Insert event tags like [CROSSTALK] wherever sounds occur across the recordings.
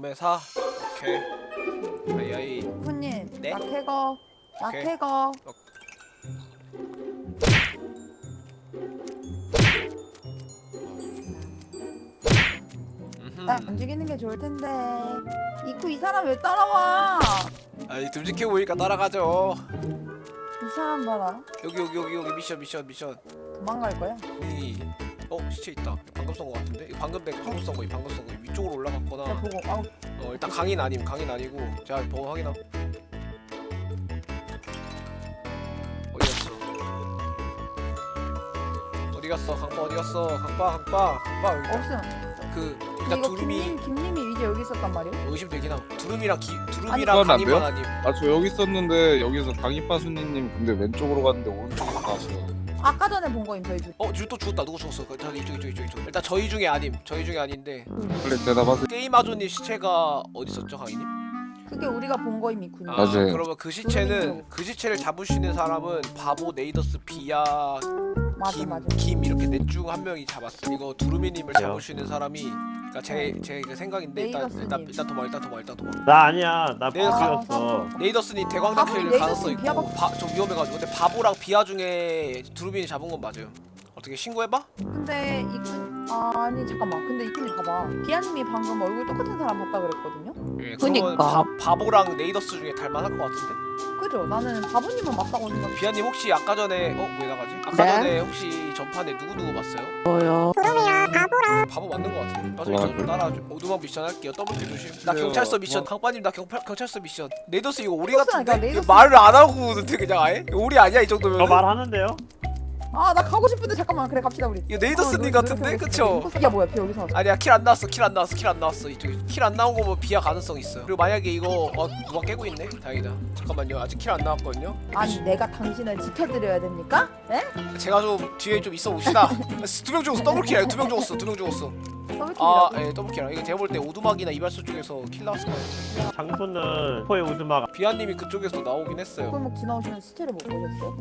동매사 오케이 아이아이 후님 네? 오케이. 캐거 음흠. 나 움직이는 게 좋을 텐데 이쿠 이 사람 왜 따라와 아이 듬직해 보니까 따라가죠 이 사람 봐라 여기 여기 여기 여기 미션 미션 미션 도망갈 거야 이 어? 시체 있다 방금 쏜거 같은데? 방금 내 방금 쏜 거, 방금 쏜 거. 위쪽으로 올라갔거나. 보고 아우. 어 일단 강인 아님 강인 아니고. 제가 보고 확인함. 어디 갔어? 어디 갔어? 강빠 어디 갔어? 강빠 강빠 강빠 여기 있다. 없음 그 일단 이거 두루미. 김님, 김님이 이제 여기 있었단 말이야 의심되긴 함. 두루미랑 기, 아니, 두루미랑 안 강인만? 아님. 아 저 여기 있었는데 여기서 강희빠수님 근데 왼쪽으로 갔는데 오른쪽으로 가시네 아까 전에 본 거임 저희 둘 어? 줄또 죽었다 누구 죽었어 그, 저기 이쪽 이쪽 이쪽 이쪽 일단 저희 중에 아님 저희 중에 아닌데 빨리 대답하세요 게임 아조님 시체가 어디 있었죠 강인님? 그게 우리가 본 거임 이쿠님 아, 맞아요. 그러면 그 시체는 그 시체를 잡을 수 있는 사람은 바보 네이더스 비야 맞아 김, 맞아 김 이렇게 넷 중 한 명이 잡았어. 이거 두루미님을? 잡을 수 있는 사람이 그러니까 제제 생각인데 일단. 일단 일단 도망 일단 도망 일단 도망. 나 아니야 나 내가 바보였어 네이더스님 바보 대광단킬 네이더스님 가능성 있고 비하가- 바, 좀 위험해가지고 근데 바보랑 비아 중에 두루미니 잡은 건 맞아요. 어떻게 신고해봐? 근데 이쿠 아니 잠깐만 근데 이쿠님 봐봐 비아님이 방금 얼굴 똑같은 사람 봤다 그랬거든요 예, 그니까. 바, 바보랑 네이더스 중에 닮아날 것 같은데? 그죠 나는 바보님은 맞다고 생각 비아님 혹시 아까 전에 어 왜 나가지? 아까 네? 전에 혹시 전판에 누구 누구 봤어요? 뭐요? 바보 맞는 것 같아. 나중에 와, 저 그래? 따라 오두막 미션 할게요. 더블킬 조심. 나 그래요. 경찰서 미션. 와. 강빠님 나 경찰 경찰서 미션. 네이더스 이거 오리 같은데? 그러니까 말을 안 하고 그냥 아예? 오리 아니야 이 정도면? 저 말하는데요? 아 나 가고 싶은데 잠깐만. 그래 갑시다 우리. 이거 네이더스님 어, 같은데? 그쵸? 야 뭐야 비 여기서 왔어. 아니야 킬 안 나왔어 킬 안 나왔어 킬 안 나왔어. 이쪽에 킬 안 나온 거면 비하 가능성 있어 그리고 만약에 이거 어 누가 깨고 있네? 다행이다. 잠깐만요. 아직 킬 안 나왔거든요. 아니 내가 당신을 지켜드려야 됩니까? 에? 제가 좀 뒤에 좀 있어 봅시다. [LAUGHS] 두 명 죽었어. 더블킬이야? 두 명 죽었어. 두 명 죽었어 더블킬이라고? 아 예 더블킬이야 이거 제가 볼 때 오두막이나 이발소 쪽에서 킬 나왔을 것 같아 장소는 포의 우즈마가 비아님이 그쪽에서 나오긴 했어요 골목 지나오시는 시체를 못 보셨어요?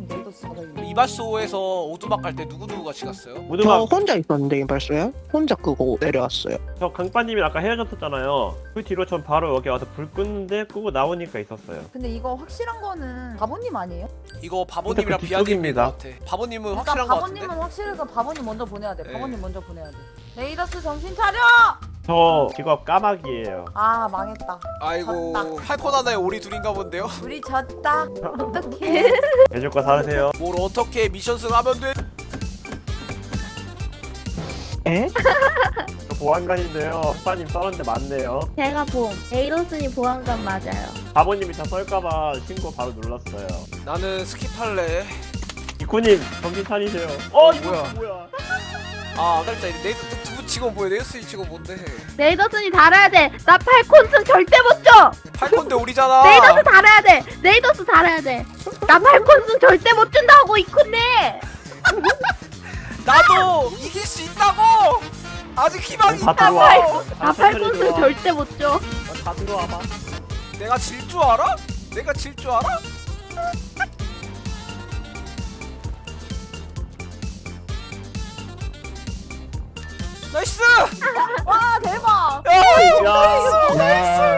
이발소에서 오두막 갈 때 누구 누구 같이 갔어요? 저 우즈마 혼자 있었는데 이발소요? 혼자 끄고 내려왔어요. 저 강빠님이 아까 헤어졌었잖아요 그 뒤로 전 바로 여기 와서 불 끄는데 끄고 나오니까 있었어요 근데 이거 확실한 거는 바보님 아니에요? 이거 바보님이랑 그 뒤쪽입니다. 같아 바보님은 그러니까 확실한 것 같은데? 바보님은 확실해서 바보님 먼저 보내야 돼 네. 바보님 먼저 보내야 돼 네이더스 정신 차려! 저 직업 까마귀예요 아 망했다 아이고 졌다. 팔콘 하나에 오리 둘인가 본데요? 우리 졌다 어떡해 [LAUGHS] 해줄 거 사세요 뭘 어떻게 미션 승 하면 돼? 에? 저 보안관인데요 강빠님 썰었는데 맞네요 제가 봄 에이로스니 보안관 맞아요. 바보님이 저 썰까봐 신고 바로 눌렀어요 나는 스킵할래 이쿠님 정신 차리세요 어 이거 뭐야? 뭐야 아 진짜 네이더 두부 치고 뭐야 네이더스 치고 뭔데 네이더스니 달아야 돼. 나 팔콘승 절대 못 줘. 팔콘데 [LAUGHS] 우리잖아 네이더스 달아야 돼. 네이더스 달아야 돼. 나 팔콘승 절대 못 준다고 이쿤네. [LAUGHS] 나도 이길 수 있다고 아직 희망이 다 있다고 들어와 나 falcon승 절대 못 줘. 다 들어와봐 내가 질 줄 알아? 내가 질 줄 알아? nice! 와 대박. 야, 야